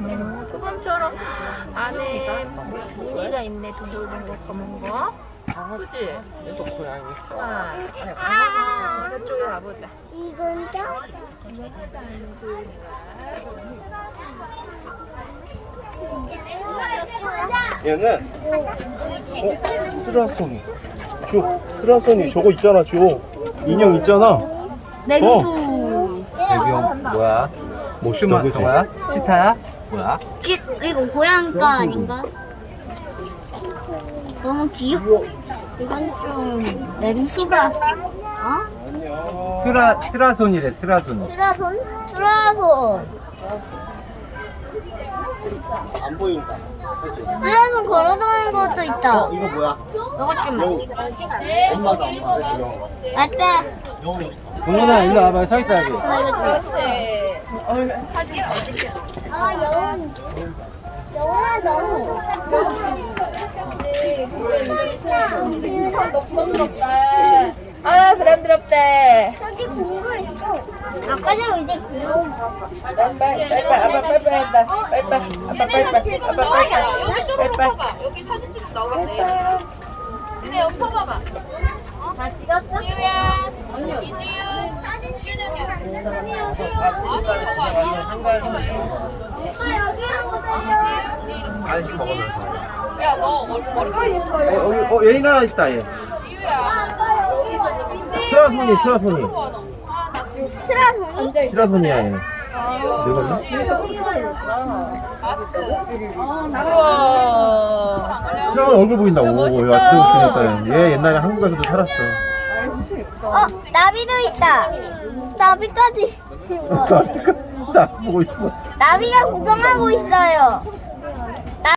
음, 그밤처럼 안에 무늬가 있네 동글동글 검은 거 그치? 얘도 고양이. 아, 저쪽에 가보자 이건 또? 얘는 어? 스라소니. 저 스라소니 저거 있잖아. 저 인형 있잖아. 냉수. 배경 뭐야? 멋있다, 그치? 저거야? 치타야? 뭐야? 기, 이거 고양이가 아닌가? 너무 귀엽고. 이건 좀 냉수가. 어? 스라 스라손이래 스라손. 쓰라손? 쓰라손. 안 보인다. 그치? 쓰라손 걸어다니는 것도 있다. 어, 이거 뭐야? 이것 좀. 여우. 엄마다, 엄마. 그치, 영우. 맞다. 영우. 동훈아 일로 와봐 서 있다 여기. 나 이거 좀. 그렇지 아, 여운. 여운아, 너무. 아 부담스럽대 여기 공부 있어. 아까 전에 이제 공부. 빨리빨리 아빠 빨리빨리 한다 빨리빨리 아빠 빨리빨리 아빠 빨리빨리 빨리빨리 여기 사진 찍어 나오겠네. 근데 여기 서봐봐. 잘 찍었어? 지우야. 간식 먹으면서. 야 너 머리 머리 어, 여기, 어, 얘 하나 있다, 얘. 지우야. 스라소니, 스라소니. 쓰라손이? 스라소니야, 얘. 늙었나? 우와 스라소니 얼굴 보인다. 오, 야, 진짜 멋있게 생겼다. 얘 옛날에 한국에서도 살았어. 어, 나비도 있다. 나비까지. 나비가 구경하고 있어요.